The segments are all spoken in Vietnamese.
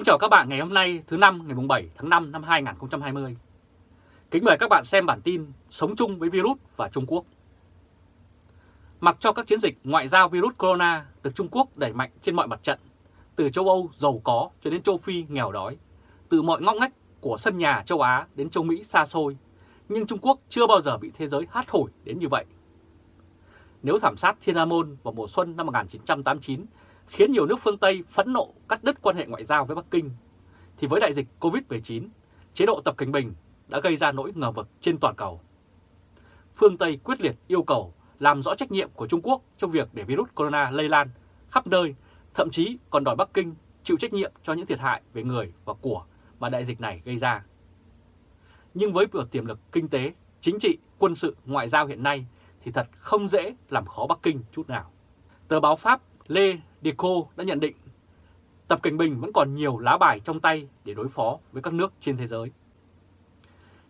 Kính chào các bạn ngày hôm nay thứ năm ngày 7 tháng 5 năm 2020. Kính mời các bạn xem bản tin Sống chung với virus và Trung Quốc. Mặc cho các chiến dịch ngoại giao virus corona được Trung Quốc đẩy mạnh trên mọi mặt trận, từ châu Âu giàu có cho đến châu Phi nghèo đói, từ mọi ngóc ngách của sân nhà châu Á đến châu Mỹ xa xôi, nhưng Trung Quốc chưa bao giờ bị thế giới hát hủi đến như vậy. Nếu thảm sát Thiên An Môn vào mùa xuân năm 1989 khiến nhiều nước phương Tây phẫn nộ cắt đứt quan hệ ngoại giao với Bắc Kinh, thì với đại dịch Covid-19, chế độ Tập Cảnh Bình đã gây ra nỗi ngờ vực trên toàn cầu. Phương Tây quyết liệt yêu cầu làm rõ trách nhiệm của Trung Quốc trong việc để virus corona lây lan khắp nơi, thậm chí còn đòi Bắc Kinh chịu trách nhiệm cho những thiệt hại về người và của mà đại dịch này gây ra. Nhưng với việc tiềm lực kinh tế, chính trị, quân sự, ngoại giao hiện nay thì thật không dễ làm khó Bắc Kinh chút nào. Tờ báo Pháp Lê Deco đã nhận định Tập Cảnh Bình vẫn còn nhiều lá bài trong tay để đối phó với các nước trên thế giới.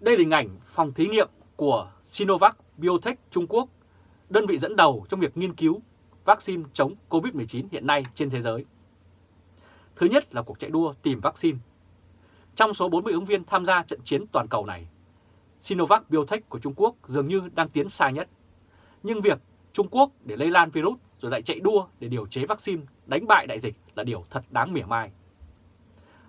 Đây là hình ảnh phòng thí nghiệm của Sinovac Biotech Trung Quốc, đơn vị dẫn đầu trong việc nghiên cứu vaccine chống COVID-19 hiện nay trên thế giới. Thứ nhất là cuộc chạy đua tìm vaccine. Trong số 40 ứng viên tham gia trận chiến toàn cầu này, Sinovac Biotech của Trung Quốc dường như đang tiến xa nhất. Nhưng việc Trung Quốc để lây lan virus rồi lại chạy đua để điều chế vaccine đánh bại đại dịch là điều thật đáng mỉa mai.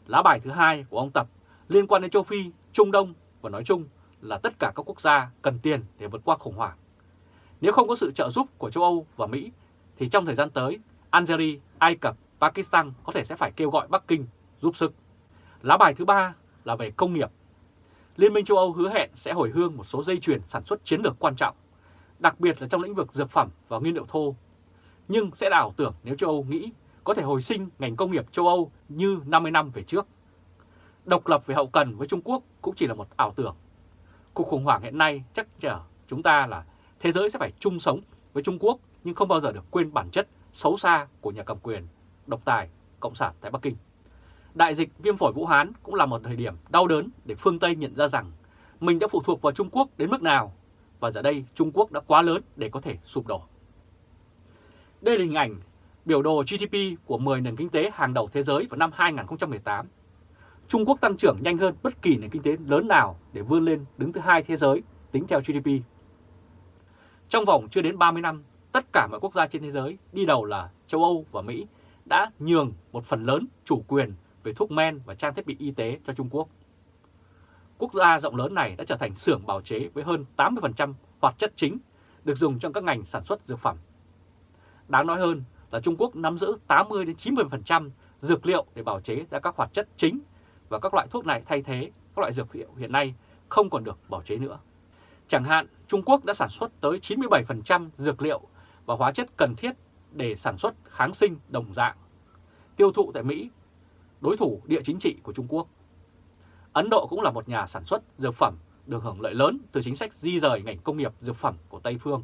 Lá bài thứ hai của ông Tập liên quan đến châu Phi, Trung Đông và nói chung là tất cả các quốc gia cần tiền để vượt qua khủng hoảng. Nếu không có sự trợ giúp của châu Âu và Mỹ thì trong thời gian tới, Algeria, Ai Cập, Pakistan có thể sẽ phải kêu gọi Bắc Kinh giúp sức. Lá bài thứ ba là về công nghiệp. Liên minh châu Âu hứa hẹn sẽ hồi hương một số dây chuyền sản xuất chiến lược quan trọng, đặc biệt là trong lĩnh vực dược phẩm và nguyên liệu thô nhưng sẽ là ảo tưởng nếu châu Âu nghĩ có thể hồi sinh ngành công nghiệp châu Âu như 50 năm về trước. Độc lập về hậu cần với Trung Quốc cũng chỉ là một ảo tưởng. Cuộc khủng hoảng hiện nay chắc chở chúng ta là thế giới sẽ phải chung sống với Trung Quốc nhưng không bao giờ được quên bản chất xấu xa của nhà cầm quyền, độc tài, cộng sản tại Bắc Kinh. Đại dịch viêm phổi Vũ Hán cũng là một thời điểm đau đớn để phương Tây nhận ra rằng mình đã phụ thuộc vào Trung Quốc đến mức nào và giờ đây Trung Quốc đã quá lớn để có thể sụp đổ. Đây là hình ảnh biểu đồ GDP của 10 nền kinh tế hàng đầu thế giới vào năm 2018. Trung Quốc tăng trưởng nhanh hơn bất kỳ nền kinh tế lớn nào để vươn lên đứng thứ hai thế giới tính theo GDP. Trong vòng chưa đến 30 năm, tất cả mọi quốc gia trên thế giới, đi đầu là châu Âu và Mỹ, đã nhường một phần lớn chủ quyền về thuốc men và trang thiết bị y tế cho Trung Quốc. Quốc gia rộng lớn này đã trở thành xưởng bào chế với hơn 80% hoạt chất chính được dùng trong các ngành sản xuất dược phẩm Đáng nói hơn là Trung Quốc nắm giữ 80-90% dược liệu để bào chế ra các hoạt chất chính và các loại thuốc này thay thế các loại dược liệu hiện nay không còn được bào chế nữa. Chẳng hạn, Trung Quốc đã sản xuất tới 97% dược liệu và hóa chất cần thiết để sản xuất kháng sinh đồng dạng, tiêu thụ tại Mỹ, đối thủ địa chính trị của Trung Quốc. Ấn Độ cũng là một nhà sản xuất dược phẩm được hưởng lợi lớn từ chính sách di rời ngành công nghiệp dược phẩm của Tây Phương.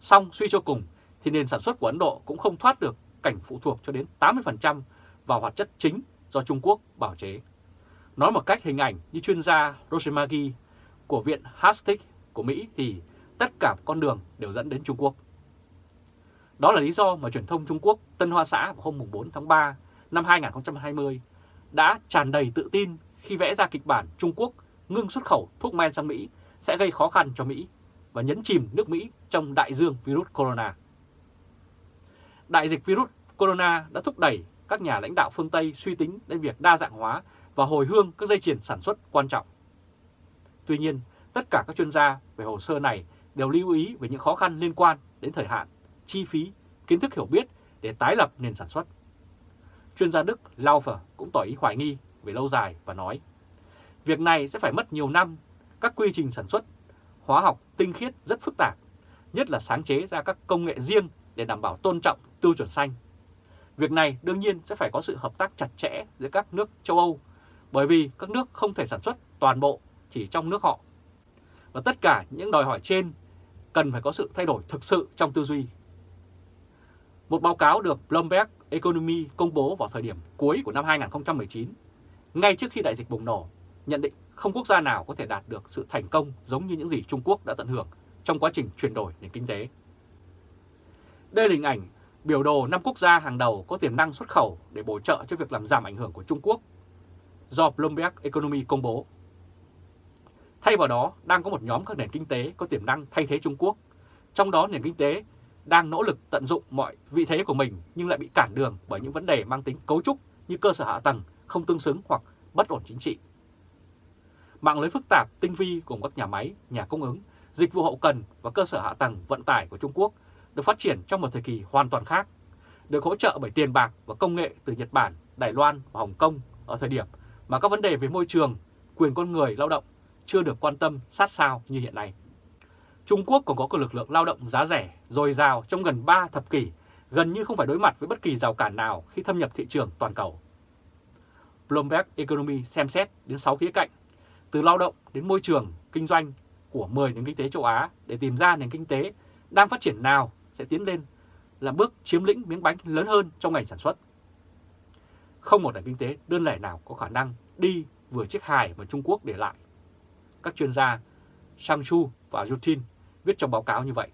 Song suy cho cùng thì nền sản xuất của Ấn Độ cũng không thoát được cảnh phụ thuộc cho đến 80% vào hoạt chất chính do Trung Quốc bảo chế. Nói một cách hình ảnh như chuyên gia Rosemagi của Viện Hastings của Mỹ thì tất cả con đường đều dẫn đến Trung Quốc. Đó là lý do mà truyền thông Trung Quốc Tân Hoa Xã vào hôm 4 tháng 3 năm 2020 đã tràn đầy tự tin khi vẽ ra kịch bản Trung Quốc ngưng xuất khẩu thuốc men sang Mỹ sẽ gây khó khăn cho Mỹ và nhấn chìm nước Mỹ trong đại dương virus corona đại dịch virus corona đã thúc đẩy các nhà lãnh đạo phương Tây suy tính đến việc đa dạng hóa và hồi hương các dây chuyền sản xuất quan trọng. Tuy nhiên, tất cả các chuyên gia về hồ sơ này đều lưu ý về những khó khăn liên quan đến thời hạn, chi phí, kiến thức hiểu biết để tái lập nền sản xuất. Chuyên gia Đức Laufer cũng tỏ ý hoài nghi về lâu dài và nói, việc này sẽ phải mất nhiều năm, các quy trình sản xuất, hóa học tinh khiết rất phức tạp, nhất là sáng chế ra các công nghệ riêng để đảm bảo tôn trọng tiêu chuẩn xanh. Việc này đương nhiên sẽ phải có sự hợp tác chặt chẽ giữa các nước châu Âu, bởi vì các nước không thể sản xuất toàn bộ chỉ trong nước họ. Và tất cả những đòi hỏi trên cần phải có sự thay đổi thực sự trong tư duy. Một báo cáo được Bloomberg Economy công bố vào thời điểm cuối của năm 2019, ngay trước khi đại dịch bùng nổ, nhận định không quốc gia nào có thể đạt được sự thành công giống như những gì Trung Quốc đã tận hưởng trong quá trình chuyển đổi nền kinh tế. Đây là hình ảnh biểu đồ 5 quốc gia hàng đầu có tiềm năng xuất khẩu để bổ trợ cho việc làm giảm ảnh hưởng của Trung Quốc do Bloomberg Economy công bố. Thay vào đó, đang có một nhóm các nền kinh tế có tiềm năng thay thế Trung Quốc, trong đó nền kinh tế đang nỗ lực tận dụng mọi vị thế của mình nhưng lại bị cản đường bởi những vấn đề mang tính cấu trúc như cơ sở hạ tầng không tương xứng hoặc bất ổn chính trị. Mạng lưới phức tạp, tinh vi cùng các nhà máy, nhà cung ứng, dịch vụ hậu cần và cơ sở hạ tầng vận tải của Trung Quốc được phát triển trong một thời kỳ hoàn toàn khác, được hỗ trợ bởi tiền bạc và công nghệ từ Nhật Bản, Đài Loan và Hồng Kông ở thời điểm mà các vấn đề về môi trường, quyền con người, lao động chưa được quan tâm sát sao như hiện nay. Trung Quốc còn có cơ lực lượng lao động giá rẻ, dồi dào trong gần 3 thập kỷ, gần như không phải đối mặt với bất kỳ rào cản nào khi thâm nhập thị trường toàn cầu. Bloomberg Economy xem xét đến 6 khía cạnh, từ lao động đến môi trường, kinh doanh của 10 nền kinh tế châu Á để tìm ra nền kinh tế đang phát triển nào sẽ tiến lên là bước chiếm lĩnh miếng bánh lớn hơn trong ngành sản xuất. Không một nền kinh tế đơn lẻ nào có khả năng đi vừa chiếc hài mà Trung Quốc để lại. Các chuyên gia Shang Chu và Yutin viết trong báo cáo như vậy.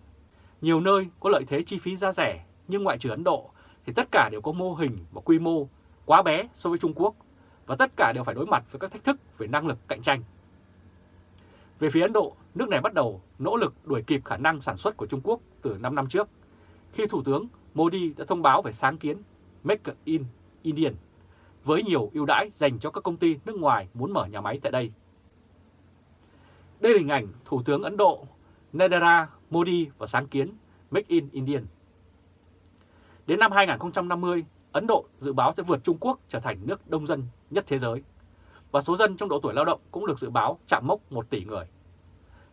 Nhiều nơi có lợi thế chi phí giá rẻ, nhưng ngoại trừ Ấn Độ thì tất cả đều có mô hình và quy mô quá bé so với Trung Quốc và tất cả đều phải đối mặt với các thách thức về năng lực cạnh tranh. Về phía Ấn Độ, nước này bắt đầu nỗ lực đuổi kịp khả năng sản xuất của Trung Quốc từ 5 năm trước, khi Thủ tướng Modi đã thông báo về sáng kiến Make in Indian với nhiều ưu đãi dành cho các công ty nước ngoài muốn mở nhà máy tại đây. Đây là hình ảnh Thủ tướng Ấn Độ Narendra Modi và sáng kiến Make in Indian. Đến năm 2050, Ấn Độ dự báo sẽ vượt Trung Quốc trở thành nước đông dân nhất thế giới, và số dân trong độ tuổi lao động cũng được dự báo chạm mốc 1 tỷ người.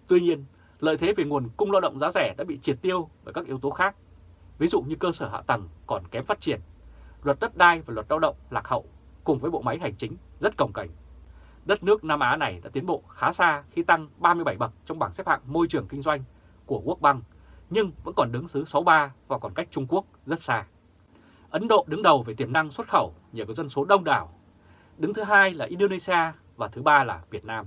Tuy nhiên, lợi thế về nguồn cung lao động giá rẻ đã bị triệt tiêu bởi các yếu tố khác, ví dụ như cơ sở hạ tầng còn kém phát triển, luật đất đai và luật lao động lạc hậu cùng với bộ máy hành chính rất cồng kềnh. Đất nước Nam Á này đã tiến bộ khá xa khi tăng 37 bậc trong bảng xếp hạng môi trường kinh doanh của World Bank, nhưng vẫn còn đứng thứ 63 và còn cách Trung Quốc rất xa. Ấn Độ đứng đầu về tiềm năng xuất khẩu nhờ có dân số đông đảo. Đứng thứ hai là Indonesia và thứ ba là Việt Nam.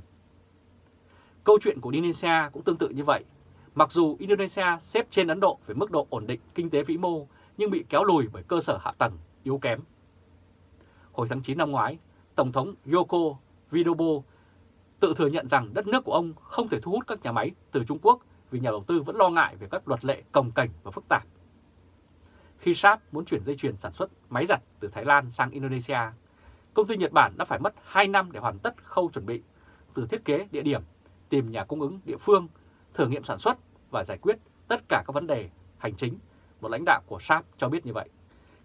Câu chuyện của Indonesia cũng tương tự như vậy. Mặc dù Indonesia xếp trên Ấn Độ về mức độ ổn định kinh tế vĩ mô nhưng bị kéo lùi bởi cơ sở hạ tầng yếu kém. Hồi tháng 9 năm ngoái, Tổng thống Yoko Widodo tự thừa nhận rằng đất nước của ông không thể thu hút các nhà máy từ Trung Quốc vì nhà đầu tư vẫn lo ngại về các luật lệ cồng kềnh và phức tạp. Khi Sharp muốn chuyển dây chuyền sản xuất máy giặt từ Thái Lan sang Indonesia, công ty Nhật Bản đã phải mất 2 năm để hoàn tất khâu chuẩn bị, từ thiết kế địa điểm, tìm nhà cung ứng địa phương, thử nghiệm sản xuất và giải quyết tất cả các vấn đề hành chính, một lãnh đạo của Sharp cho biết như vậy.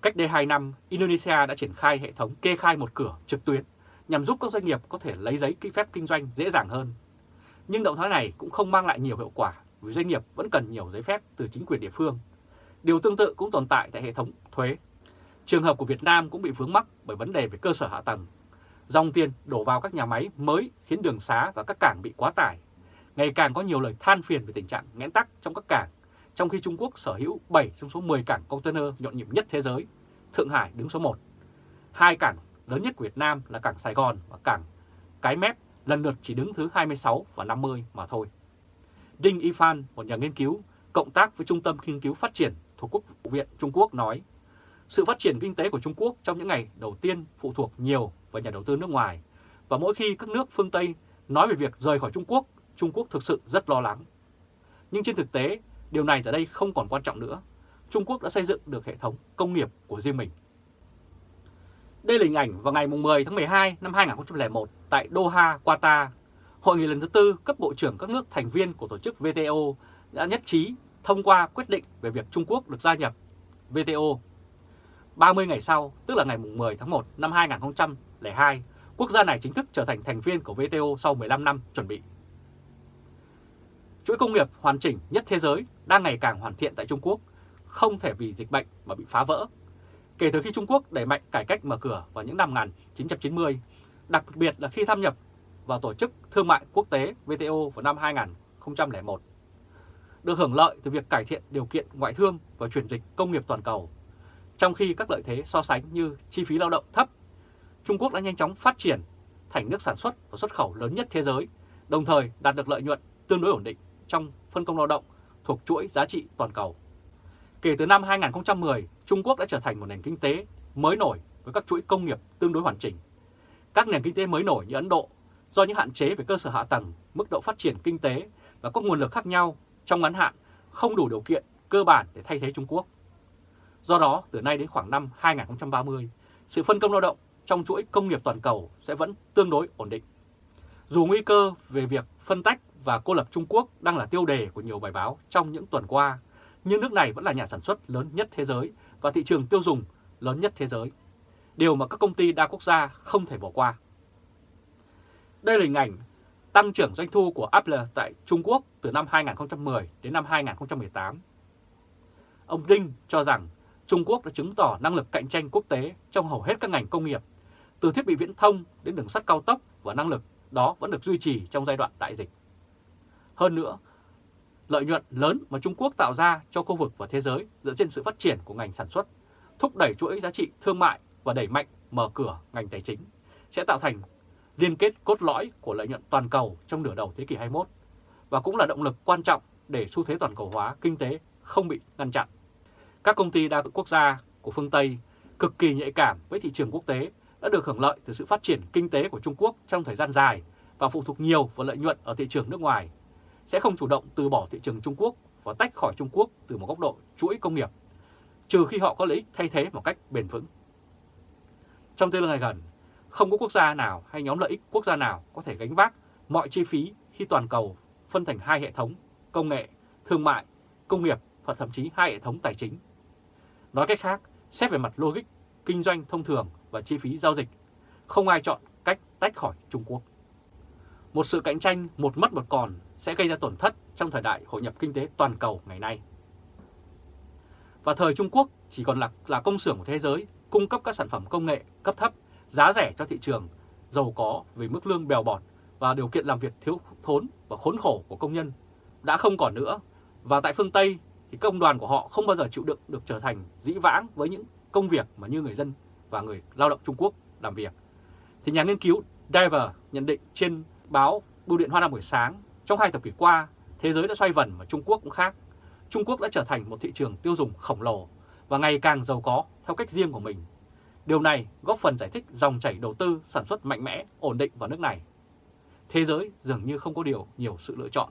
Cách đây 2 năm, Indonesia đã triển khai hệ thống kê khai một cửa trực tuyến nhằm giúp các doanh nghiệp có thể lấy giấy ký phép kinh doanh dễ dàng hơn. Nhưng động thái này cũng không mang lại nhiều hiệu quả vì doanh nghiệp vẫn cần nhiều giấy phép từ chính quyền địa phương. Điều tương tự cũng tồn tại tại hệ thống thuế. Trường hợp của Việt Nam cũng bị vướng mắc bởi vấn đề về cơ sở hạ tầng. Dòng tiền đổ vào các nhà máy mới khiến đường xá và các cảng bị quá tải. Ngày càng có nhiều lời than phiền về tình trạng nghẽn tắc trong các cảng, trong khi Trung Quốc sở hữu 7 trong số 10 cảng container nhộn nhịp nhất thế giới. Thượng Hải đứng số 1. Hai cảng lớn nhất của Việt Nam là cảng Sài Gòn và cảng Cái Mép lần lượt chỉ đứng thứ 26 và 50 mà thôi. Đinh Y Phan, một nhà nghiên cứu, cộng tác với Trung tâm Nghiên cứu Phát triển thuộc Quốc vụ viện Trung Quốc nói, sự phát triển kinh tế của Trung Quốc trong những ngày đầu tiên phụ thuộc nhiều vào nhà đầu tư nước ngoài, và mỗi khi các nước phương Tây nói về việc rời khỏi Trung Quốc, Trung Quốc thực sự rất lo lắng. Nhưng trên thực tế, điều này giờ đây không còn quan trọng nữa. Trung Quốc đã xây dựng được hệ thống công nghiệp của riêng mình. Đây là hình ảnh vào ngày 10 tháng 12 năm 2001 tại Doha, Qatar. Hội nghị lần thứ tư cấp bộ trưởng các nước thành viên của tổ chức WTO đã nhất trí thông qua quyết định về việc Trung Quốc được gia nhập WTO. 30 ngày sau, tức là ngày 10 tháng 1 năm 2002, quốc gia này chính thức trở thành thành viên của WTO sau 15 năm chuẩn bị. Chuỗi công nghiệp hoàn chỉnh nhất thế giới đang ngày càng hoàn thiện tại Trung Quốc, không thể vì dịch bệnh mà bị phá vỡ Kể từ khi Trung Quốc đẩy mạnh cải cách mở cửa vào những năm 1990, đặc biệt là khi tham nhập vào Tổ chức Thương mại Quốc tế WTO vào năm 2001, được hưởng lợi từ việc cải thiện điều kiện ngoại thương và chuyển dịch công nghiệp toàn cầu. Trong khi các lợi thế so sánh như chi phí lao động thấp, Trung Quốc đã nhanh chóng phát triển thành nước sản xuất và xuất khẩu lớn nhất thế giới, đồng thời đạt được lợi nhuận tương đối ổn định trong phân công lao động thuộc chuỗi giá trị toàn cầu. Kể từ năm 2010, Trung Quốc đã trở thành một nền kinh tế mới nổi với các chuỗi công nghiệp tương đối hoàn chỉnh. Các nền kinh tế mới nổi như Ấn Độ do những hạn chế về cơ sở hạ tầng, mức độ phát triển kinh tế và các nguồn lực khác nhau trong ngắn hạn không đủ điều kiện cơ bản để thay thế Trung Quốc. Do đó, từ nay đến khoảng năm 2030, sự phân công lao động trong chuỗi công nghiệp toàn cầu sẽ vẫn tương đối ổn định. Dù nguy cơ về việc phân tách và cô lập Trung Quốc đang là tiêu đề của nhiều bài báo trong những tuần qua, nhưng nước này vẫn là nhà sản xuất lớn nhất thế giới và thị trường tiêu dùng lớn nhất thế giới, điều mà các công ty đa quốc gia không thể bỏ qua. Đây là hình ảnh tăng trưởng doanh thu của Apple tại Trung Quốc từ năm 2010 đến năm 2018. Ông Ding cho rằng Trung Quốc đã chứng tỏ năng lực cạnh tranh quốc tế trong hầu hết các ngành công nghiệp, từ thiết bị viễn thông đến đường sắt cao tốc và năng lực đó vẫn được duy trì trong giai đoạn đại dịch. Hơn nữa, lợi nhuận lớn mà Trung Quốc tạo ra cho khu vực và thế giới dựa trên sự phát triển của ngành sản xuất, thúc đẩy chuỗi giá trị thương mại và đẩy mạnh mở cửa ngành tài chính sẽ tạo thành liên kết cốt lõi của lợi nhuận toàn cầu trong nửa đầu thế kỷ 21 và cũng là động lực quan trọng để xu thế toàn cầu hóa kinh tế không bị ngăn chặn. Các công ty đa quốc gia của phương Tây cực kỳ nhạy cảm với thị trường quốc tế đã được hưởng lợi từ sự phát triển kinh tế của Trung Quốc trong thời gian dài và phụ thuộc nhiều vào lợi nhuận ở thị trường nước ngoài, sẽ không chủ động từ bỏ thị trường Trung Quốc và tách khỏi Trung Quốc từ một góc độ chuỗi công nghiệp, trừ khi họ có lợi ích thay thế một cách bền vững. Trong tương lai gần, không có quốc gia nào hay nhóm lợi ích quốc gia nào có thể gánh vác mọi chi phí khi toàn cầu phân thành hai hệ thống công nghệ, thương mại, công nghiệp và thậm chí hai hệ thống tài chính. Nói cách khác, xét về mặt logic, kinh doanh thông thường và chi phí giao dịch, không ai chọn cách tách khỏi Trung Quốc. Một sự cạnh tranh một mất một còn sẽ gây ra tổn thất trong thời đại hội nhập kinh tế toàn cầu ngày nay. Và thời Trung Quốc chỉ còn là, là công xưởng của thế giới cung cấp các sản phẩm công nghệ cấp thấp, giá rẻ cho thị trường, giàu có vì mức lương bèo bọt và điều kiện làm việc thiếu thốn và khốn khổ của công nhân đã không còn nữa. Và tại phương Tây thì công đoàn của họ không bao giờ chịu đựng được trở thành dĩ vãng với những công việc mà như người dân và người lao động Trung Quốc làm việc. Thì nhà nghiên cứu Diver nhận định trên báo Bưu điện Hoa Nam buổi sáng, trong hai thập kỷ qua, thế giới đã xoay vần và Trung Quốc cũng khác. Trung Quốc đã trở thành một thị trường tiêu dùng khổng lồ và ngày càng giàu có theo cách riêng của mình. Điều này góp phần giải thích dòng chảy đầu tư sản xuất mạnh mẽ, ổn định vào nước này. Thế giới dường như không có điều nhiều sự lựa chọn.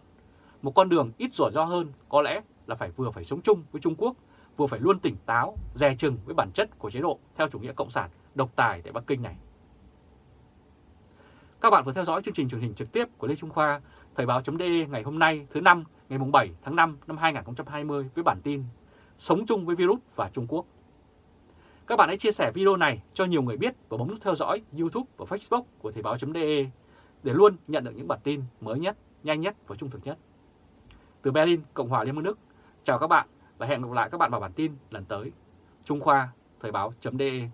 Một con đường ít rủi ro hơn có lẽ là phải vừa phải sống chung với Trung Quốc, vừa phải luôn tỉnh táo, dè chừng với bản chất của chế độ theo chủ nghĩa cộng sản độc tài tại Bắc Kinh này. Các bạn vừa theo dõi chương trình truyền hình trực tiếp của Lê Trung Khoa, Thời báo.de ngày hôm nay thứ năm ngày 7 tháng 5 năm 2020 với bản tin Sống chung với virus và Trung Quốc. Các bạn hãy chia sẻ video này cho nhiều người biết và bấm nút theo dõi YouTube và Facebook của Thời báo.de để luôn nhận được những bản tin mới nhất, nhanh nhất và trung thực nhất. Từ Berlin, Cộng hòa Liên bang Đức, chào các bạn và hẹn gặp lại các bạn vào bản tin lần tới. Trung Khoa, Thời báo.de